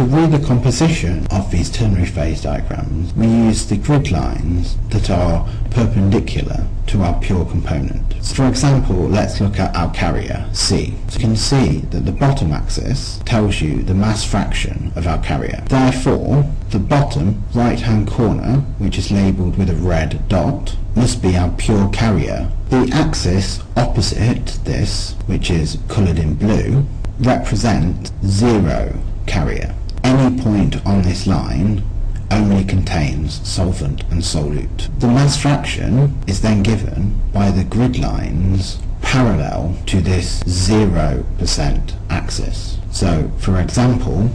to read the composition of these ternary phase diagrams, we use the grid lines that are perpendicular to our pure component. So for example, let's look at our carrier, C. So you can see that the bottom axis tells you the mass fraction of our carrier. Therefore, the bottom right-hand corner, which is labelled with a red dot, must be our pure carrier. The axis opposite this, which is coloured in blue, represents zero carrier. Any point on this line only contains solvent and solute. The mass fraction is then given by the grid lines parallel to this 0% axis. So, for example,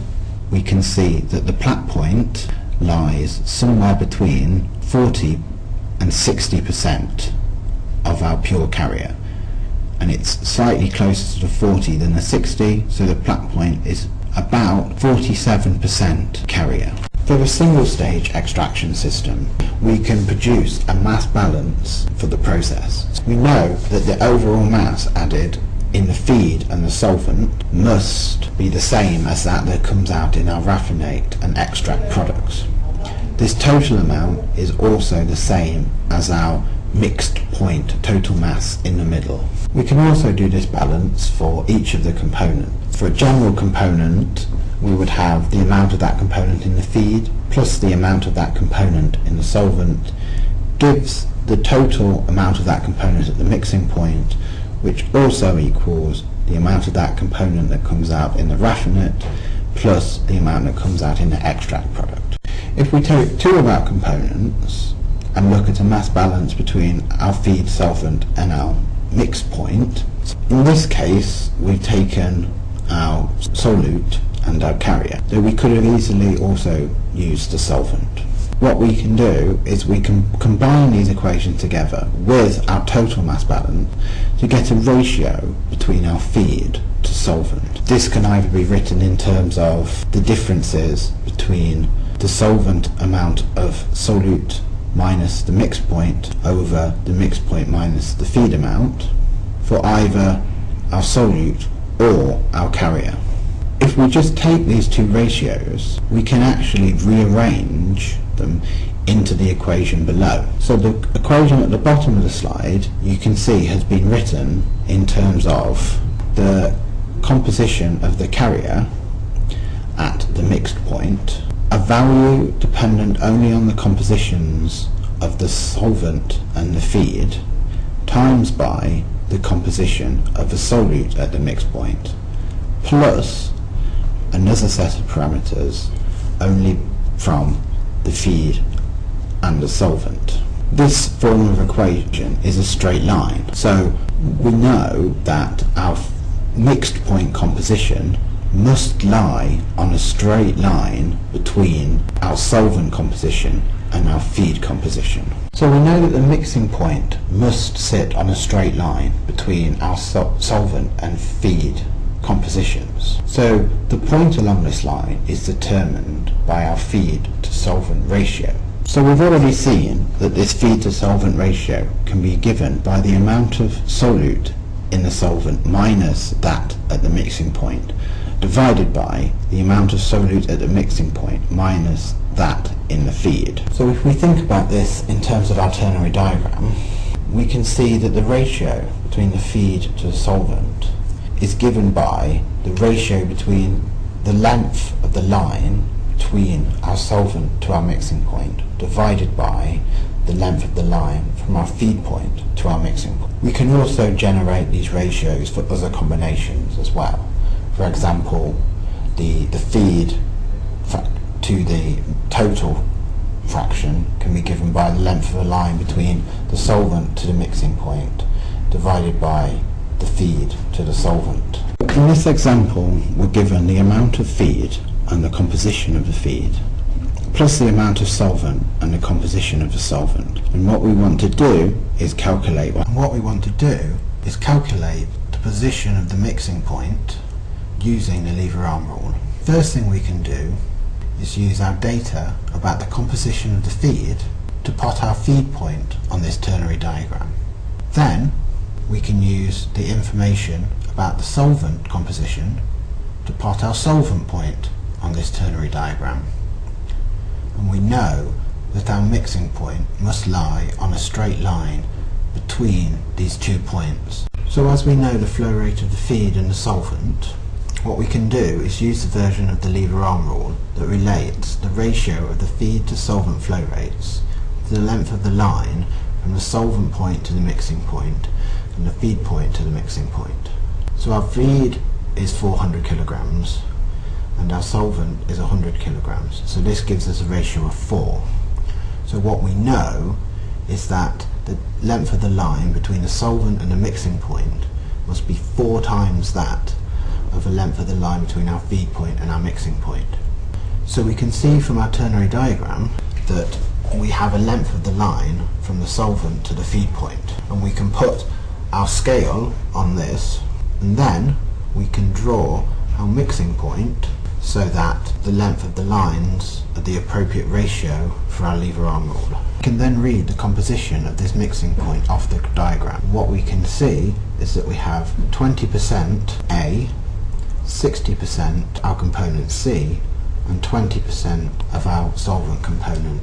we can see that the plait point lies somewhere between 40 and 60% of our pure carrier and it's slightly closer to the 40 than the 60 so the plait point is about 47% carrier. For a single stage extraction system, we can produce a mass balance for the process. We know that the overall mass added in the feed and the solvent must be the same as that that comes out in our raffinate and extract products. This total amount is also the same as our mixed point total mass in the middle. We can also do this balance for each of the components. For a general component, we would have the amount of that component in the feed plus the amount of that component in the solvent gives the total amount of that component at the mixing point which also equals the amount of that component that comes out in the raffinate plus the amount that comes out in the extract product. If we take two of our components and look at a mass balance between our feed solvent and our mix point. In this case, we've taken our solute and our carrier, though we could have easily also used the solvent. What we can do is we can combine these equations together with our total mass balance to get a ratio between our feed to solvent. This can either be written in terms of the differences between the solvent amount of solute minus the mix point over the mix point minus the feed amount for either our solute or our carrier. If we just take these two ratios, we can actually rearrange them into the equation below. So the equation at the bottom of the slide, you can see has been written in terms of the composition of the carrier at the mixed point value dependent only on the compositions of the solvent and the feed times by the composition of the solute at the mix point plus another set of parameters only from the feed and the solvent. This form of equation is a straight line so we know that our mixed point composition must lie on a straight line between our solvent composition and our feed composition. So we know that the mixing point must sit on a straight line between our sol solvent and feed compositions. So the point along this line is determined by our feed to solvent ratio. So we've already seen that this feed to solvent ratio can be given by the amount of solute in the solvent minus that at the mixing point divided by the amount of solute at the mixing point minus that in the feed. So if we think about this in terms of our ternary diagram, we can see that the ratio between the feed to the solvent is given by the ratio between the length of the line between our solvent to our mixing point divided by the length of the line from our feed point to our mixing point. We can also generate these ratios for other combinations as well. For example, the, the feed to the total fraction can be given by the length of the line between the solvent to the mixing point divided by the feed to the solvent. In this example we're given the amount of feed and the composition of the feed plus the amount of solvent and the composition of the solvent and what we want to do is calculate what we want to do is calculate the position of the mixing point using the lever arm rule. First thing we can do is use our data about the composition of the feed to plot our feed point on this ternary diagram. Then we can use the information about the solvent composition to plot our solvent point on this ternary diagram. And we know that our mixing point must lie on a straight line between these two points. So as we know the flow rate of the feed and the solvent, what we can do is use the version of the lever arm rule that relates the ratio of the feed to solvent flow rates to the length of the line from the solvent point to the mixing point and the feed point to the mixing point. So our feed is 400 kilograms and our solvent is 100 kilograms. So this gives us a ratio of 4. So what we know is that the length of the line between the solvent and the mixing point must be four times that of the length of the line between our feed point and our mixing point. So we can see from our ternary diagram that we have a length of the line from the solvent to the feed point and we can put our scale on this and then we can draw our mixing point so that the length of the lines are the appropriate ratio for our lever arm rule. We can then read the composition of this mixing point off the diagram. What we can see is that we have 20% A, 60% our component C, and 20% of our solvent component